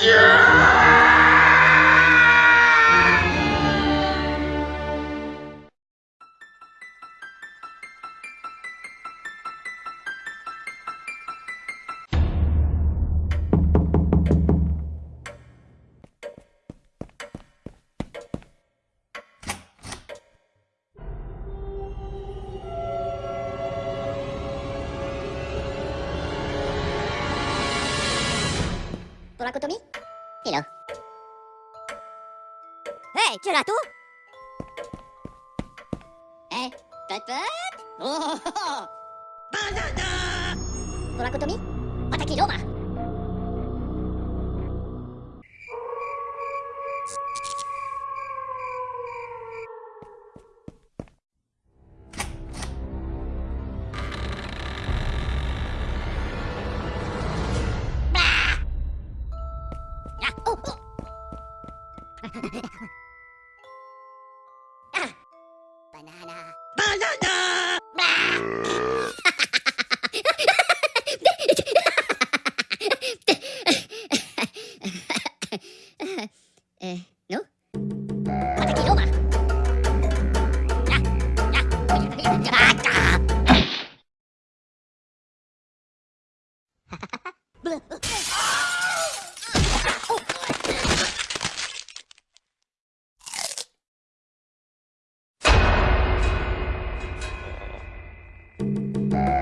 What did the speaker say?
Yeah! Pour la cotomie Hello. Hey, gelato Hey, pop pop Oh, oh, oh. Banana Pour la cotomie Attaquez l'homme Bleh. Bye.